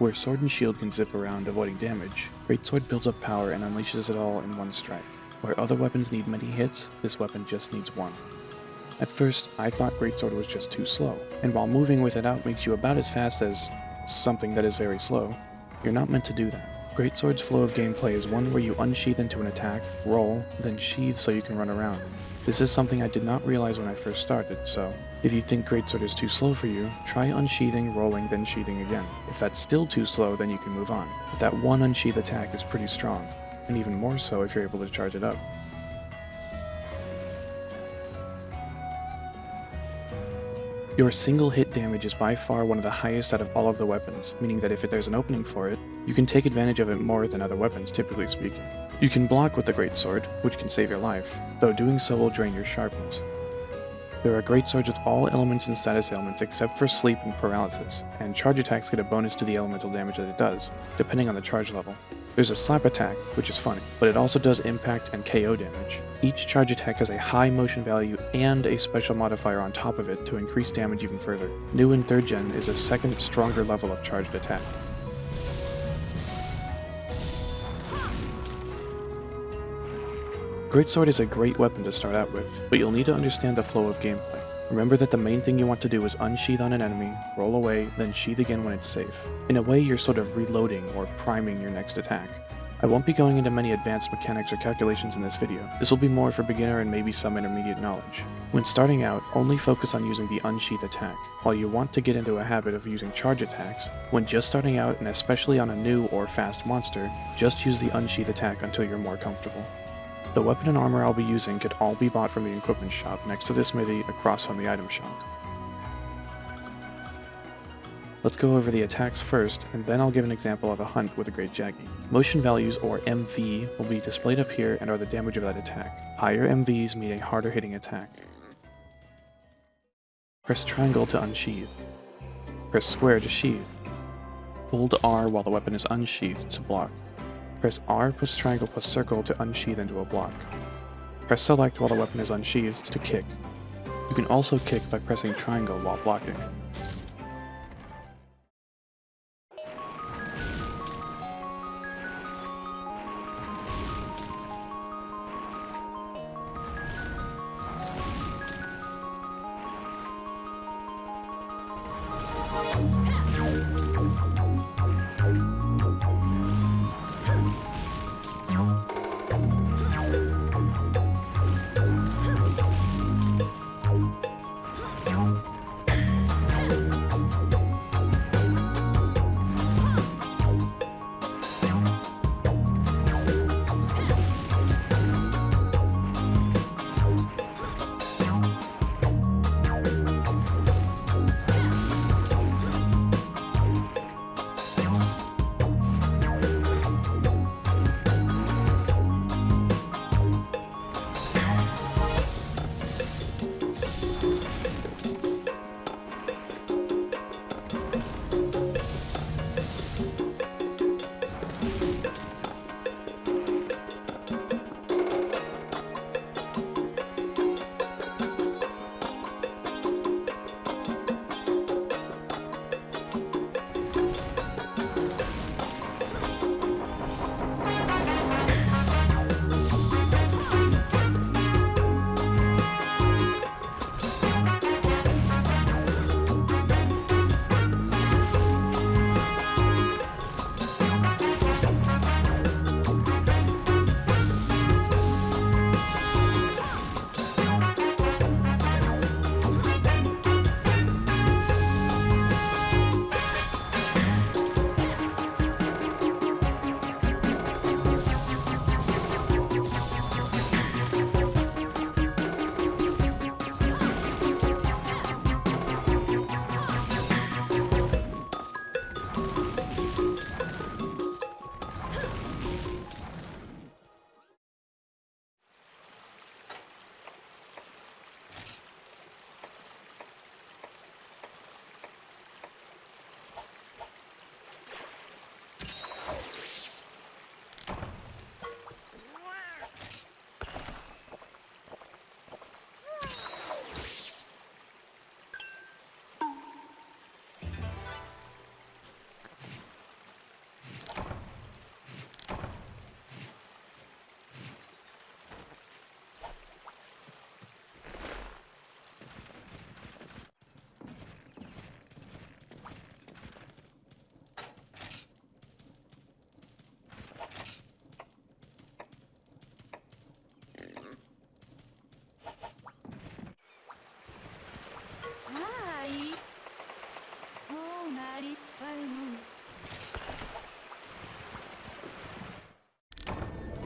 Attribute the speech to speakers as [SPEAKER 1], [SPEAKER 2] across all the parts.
[SPEAKER 1] Where Sword and Shield can zip around avoiding damage, Greatsword builds up power and unleashes it all in one strike. Where other weapons need many hits, this weapon just needs one. At first, I thought Greatsword was just too slow, and while moving with it out makes you about as fast as something that is very slow, you're not meant to do that. Greatsword's flow of gameplay is one where you unsheath into an attack, roll, then sheath so you can run around. This is something I did not realize when I first started, so if you think Greatsword is too slow for you, try unsheathing, rolling, then sheathing again. If that's still too slow, then you can move on. But that one unsheath attack is pretty strong, and even more so if you're able to charge it up. Your single hit damage is by far one of the highest out of all of the weapons, meaning that if there's an opening for it, you can take advantage of it more than other weapons, typically speaking. You can block with the Great Sword, which can save your life, though doing so will drain your sharpness. There are great swords with all elements and status ailments except for sleep and paralysis, and charge attacks get a bonus to the elemental damage that it does, depending on the charge level. There's a slap attack, which is funny, but it also does impact and KO damage. Each charge attack has a high motion value and a special modifier on top of it to increase damage even further. New in 3rd gen is a second, stronger level of charged attack. Greatsword is a great weapon to start out with, but you'll need to understand the flow of gameplay. Remember that the main thing you want to do is unsheath on an enemy, roll away, then sheath again when it's safe. In a way, you're sort of reloading or priming your next attack. I won't be going into many advanced mechanics or calculations in this video. This will be more for beginner and maybe some intermediate knowledge. When starting out, only focus on using the unsheath attack. While you want to get into a habit of using charge attacks, when just starting out and especially on a new or fast monster, just use the unsheath attack until you're more comfortable. The weapon and armor I'll be using could all be bought from the equipment shop next to the smithy across from the item shop. Let's go over the attacks first, and then I'll give an example of a hunt with a Great Jaggi. Motion values, or MV, will be displayed up here and are the damage of that attack. Higher MVs mean a harder hitting attack. Press triangle to unsheath. Press square to sheath. Hold R while the weapon is unsheathed to block. Press R plus triangle plus circle to unsheath into a block. Press select while the weapon is unsheathed to kick. You can also kick by pressing triangle while blocking.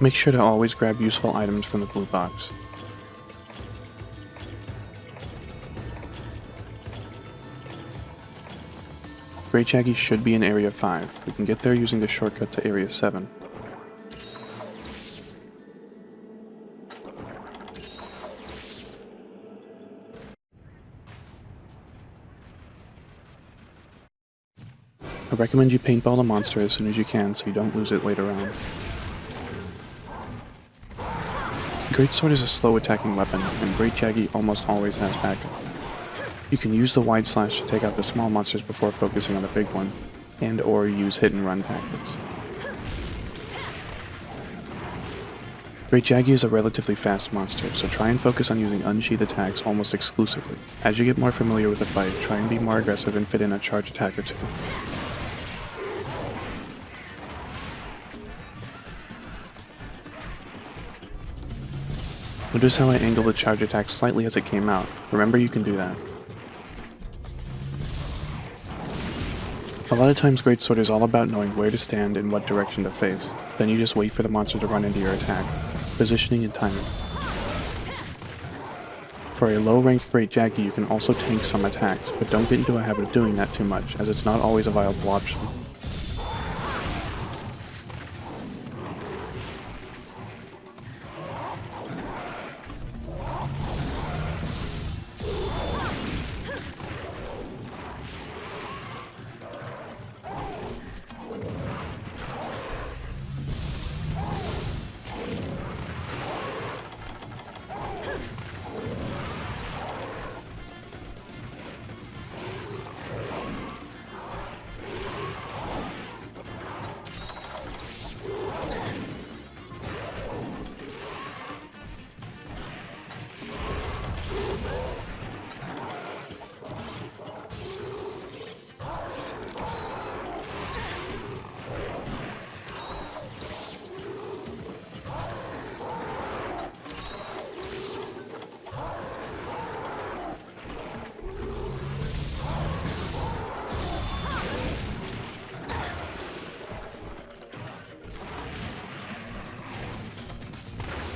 [SPEAKER 1] Make sure to always grab useful items from the blue box. Great Jaggi should be in Area 5. We can get there using the shortcut to Area 7. I recommend you paintball the monster as soon as you can so you don't lose it later on. Great Sword is a slow attacking weapon, and Great Jaggi almost always has backup. You can use the wide slash to take out the small monsters before focusing on the big one, and or use hit and run tactics. Great Jaggi is a relatively fast monster, so try and focus on using unsheath attacks almost exclusively. As you get more familiar with the fight, try and be more aggressive and fit in a charge attack or two. Notice how I angled the charge attack slightly as it came out. Remember you can do that. A lot of times Great Sword is all about knowing where to stand and what direction to face. Then you just wait for the monster to run into your attack. Positioning and timing. For a low rank Great Jaggi you can also tank some attacks, but don't get into a habit of doing that too much, as it's not always a viable option.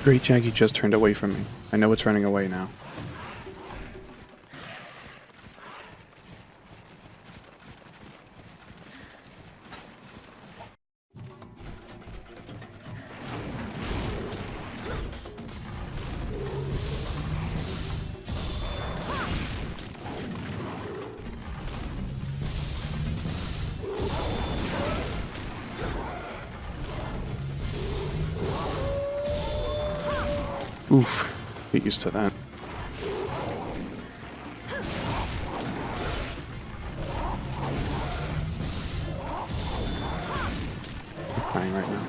[SPEAKER 1] Great Jaggi just turned away from me. I know it's running away now. Oof. Get used to that. I'm crying right now.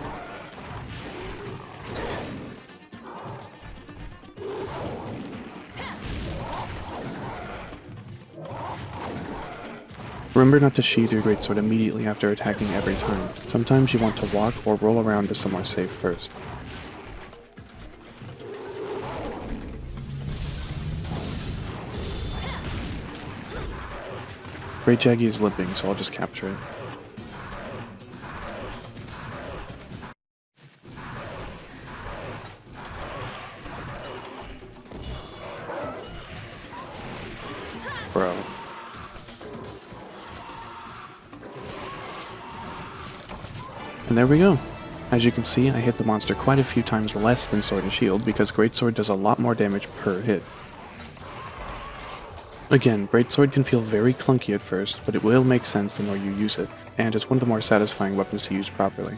[SPEAKER 1] Remember not to sheathe your greatsword immediately after attacking every time. Sometimes you want to walk or roll around to somewhere safe first. Great Jaggi is limping, so I'll just capture it. Bro. And there we go. As you can see, I hit the monster quite a few times less than Sword and Shield because Great Sword does a lot more damage per hit. Again, Greatsword can feel very clunky at first, but it will make sense the more you use it, and it's one of the more satisfying weapons to use properly.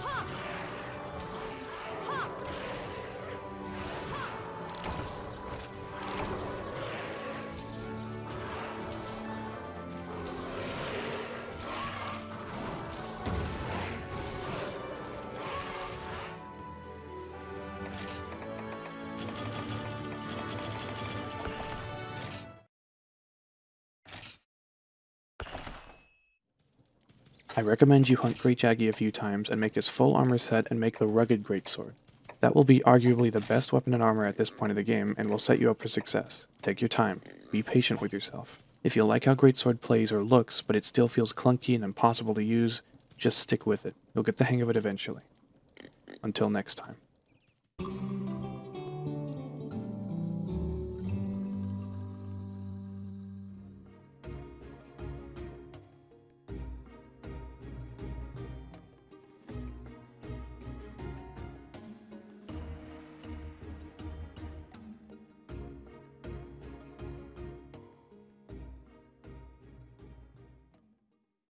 [SPEAKER 1] I recommend you hunt Great Jaggi a few times and make his full armor set and make the rugged greatsword. That will be arguably the best weapon and armor at this point of the game and will set you up for success. Take your time. Be patient with yourself. If you like how Greatsword plays or looks, but it still feels clunky and impossible to use, just stick with it. You'll get the hang of it eventually. Until next time.